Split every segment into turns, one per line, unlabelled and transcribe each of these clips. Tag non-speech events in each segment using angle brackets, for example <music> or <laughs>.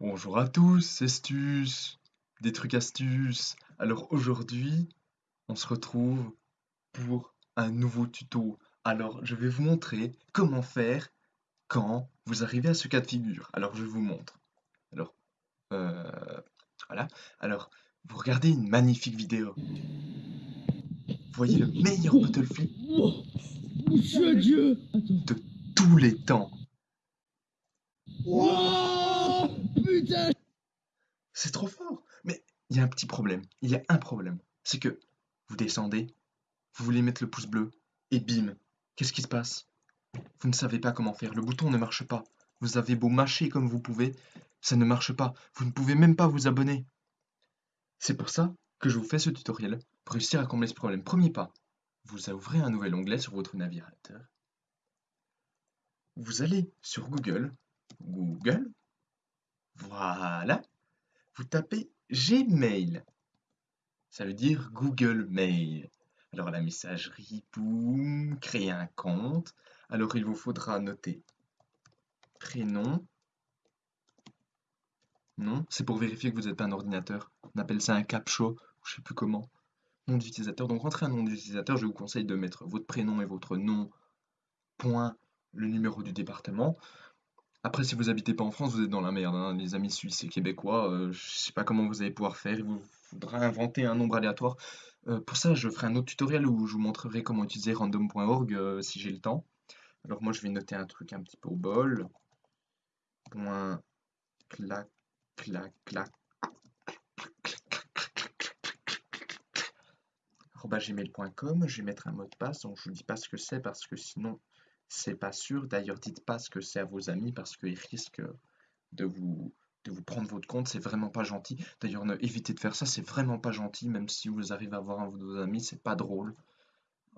Bonjour à tous, Stus, des trucs astuces. Alors aujourd'hui, on se retrouve pour un nouveau tuto. Alors je vais vous montrer comment faire quand vous arrivez à ce cas de figure. Alors je vous montre. Alors, euh, voilà. Alors, vous regardez une magnifique vidéo. Voyez le meilleur Battlefield de tous les temps. C'est trop fort. Mais il y a un petit problème. Il y a un problème. C'est que vous descendez, vous voulez mettre le pouce bleu, et bim, qu'est-ce qui se passe? Vous ne savez pas comment faire. Le bouton ne marche pas. Vous avez beau mâcher comme vous pouvez, ça ne marche pas. Vous ne pouvez même pas vous abonner. C'est pour ça que je vous fais ce tutoriel, pour réussir à combler ce problème. Premier pas, vous ouvrez un nouvel onglet sur votre navigateur. Vous allez sur Google, Google, voilà. Vous tapez Gmail. Ça veut dire Google Mail. Alors la messagerie, boum, créer un compte. Alors il vous faudra noter prénom. Non, c'est pour vérifier que vous n'êtes pas un ordinateur. On appelle ça un captcha, je sais plus comment. Nom d'utilisateur. Donc rentrez un nom d'utilisateur, je vous conseille de mettre votre prénom et votre nom, point, le numéro du département. Après, si vous n'habitez pas en France, vous êtes dans la merde, hein. Les amis suisses et québécois, je euh, je sais pas comment vous allez pouvoir faire. Il vous faudra inventer un nombre aléatoire. Euh, pour ça, je ferai un autre tutoriel où je vous montrerai comment utiliser random.org euh, si j'ai le temps. Alors moi, je vais noter un truc un petit peu au bol. Point clac clac clac gmail.com, je vais mettre un mot de passe, donc je vous dis pas ce que c'est parce que sinon c'est pas sûr. D'ailleurs, dites pas ce que c'est à vos amis parce qu'ils risquent de vous, de vous prendre votre compte. C'est vraiment pas gentil. D'ailleurs, évitez de faire ça. C'est vraiment pas gentil. Même si vous arrivez à avoir un de vos amis, c'est pas drôle.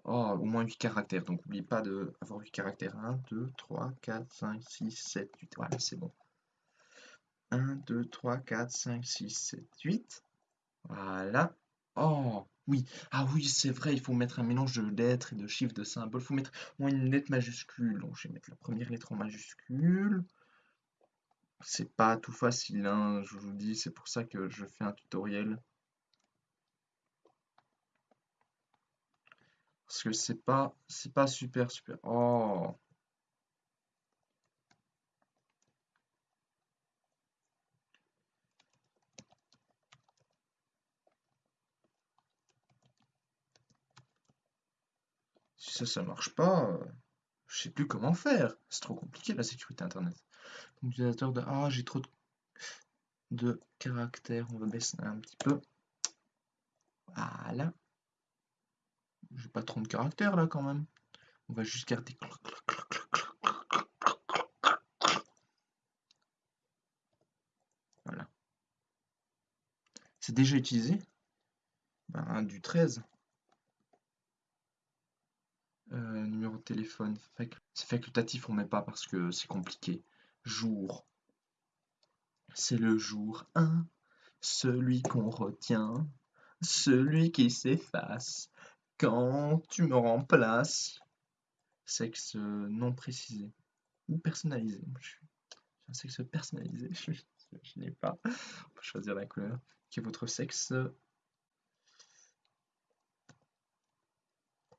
Oh, au moins 8 caractères. Donc, n'oubliez pas d'avoir 8 caractères. 1, 2, 3, 4, 5, 6, 7, 8. Voilà, c'est bon. 1, 2, 3, 4, 5, 6, 7, 8. Voilà. Oh, oui. Ah oui, c'est vrai, il faut mettre un mélange de lettres et de chiffres, de symboles. Il faut mettre au moins une lettre majuscule. Donc, je vais mettre la première lettre en majuscule. C'est pas tout facile, hein, je vous dis. C'est pour ça que je fais un tutoriel. Parce que c'est pas, c'est pas super, super. Oh ça, marche pas, je euh, sais plus comment faire. C'est trop compliqué la sécurité internet. Donc, de Ah, j'ai trop de... caractères. On va baisser un petit peu. Voilà. J'ai pas trop de caractères là quand même. On va juste garder. Voilà. C'est déjà utilisé ben, Du 13. Euh, téléphone, c'est facultatif, on met pas parce que c'est compliqué. Jour, c'est le jour 1, celui qu'on retient, celui qui s'efface quand tu me remplaces. Sexe non précisé ou personnalisé. un sexe personnalisé, <laughs> je, n'ai pas. On peut choisir la couleur. Qui est votre sexe?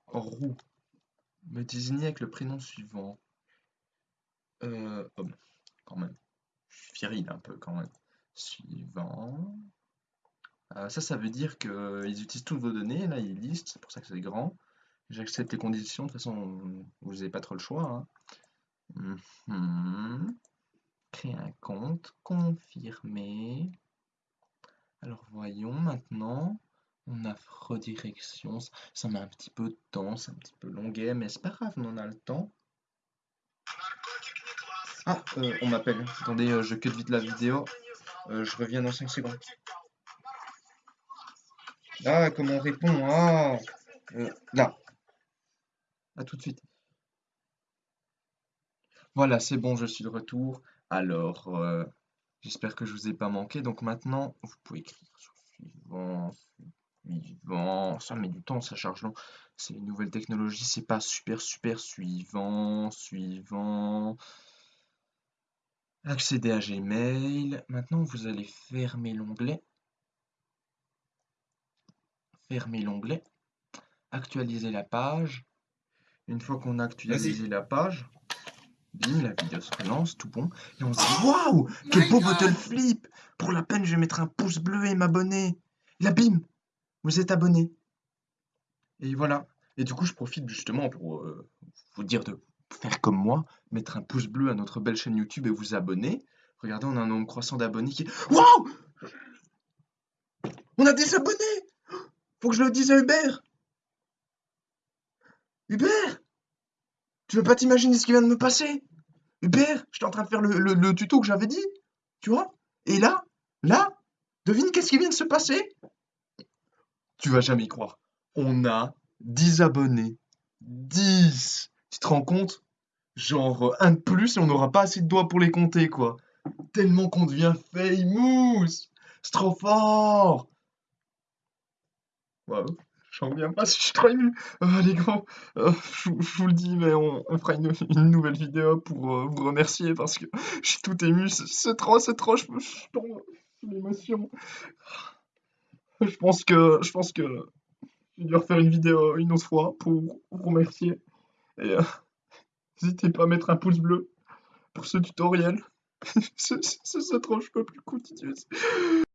Roux me désigner avec le prénom suivant. Euh, oh quand même. Je suis viril un peu quand même. Suivant. Euh, ça, ça veut dire qu'ils utilisent toutes vos données. Là, ils listent, c'est pour ça que c'est grand. J'accepte les conditions. De toute façon, vous n'avez pas trop le choix. Hein. Mhm. Créer un compte. Confirmer. Alors, voyons maintenant. On a redirection, ça met un petit peu de temps, c'est un petit peu longuet, mais c'est pas grave, on a le temps. Ah, euh, on m'appelle. Attendez, euh, je cut vite la vidéo. Euh, je reviens dans 5 secondes. Ah, comment on répond Ah Là. A tout de suite. Voilà, c'est bon, je suis de retour. Alors, j'espère que je vous ai pas manqué. Donc maintenant, vous pouvez écrire sur suivant, suivant, ça met du temps, ça charge long. C'est une nouvelle technologie, c'est pas super super suivant, suivant. Accéder à Gmail. Maintenant, vous allez fermer l'onglet. Fermer l'onglet. Actualiser la page. Une fois qu'on a actualisé la page, bim, la vidéo se relance, tout bon. Et on se dit Waouh Quel beau bottle flip Pour la peine, je vais mettre un pouce bleu et m'abonner. Là, bim Vous êtes abonné. Et voilà. Et du coup, je profite justement pour euh, vous dire de faire comme moi, mettre un pouce bleu à notre belle chaîne YouTube et vous abonner. Regardez, on a un nombre croissant d'abonnés qui. Waouh On a des abonnés Faut que je le dise à Hubert Hubert Tu veux pas t'imaginer ce qui vient de me passer? Hubert, j'étais en train de faire le tuto que j'avais dit, tu vois? Et là, là, devine qu'est-ce qui vient de se passer? Tu vas jamais y croire. On a 10 abonnés. 10 Tu te rends compte? Genre, un de plus et on n'aura pas assez de doigts pour les compter, quoi. Tellement qu'on devient famous C'est trop fort Waouh, j'en reviens pas <laughs> je suis trop ému. Euh, les gars, euh, je, vous le dis, mais on, fera une, nouvelle vidéo pour euh, vous remercier parce que je suis tout ému. C'est trop, c'est trop, je, l'émotion. Je pense que, je vais devoir faire une vidéo une autre fois pour vous remercier. Et n'hésitez pas à mettre un pouce bleu pour ce tutoriel. c'est trop, je peux plus continuer.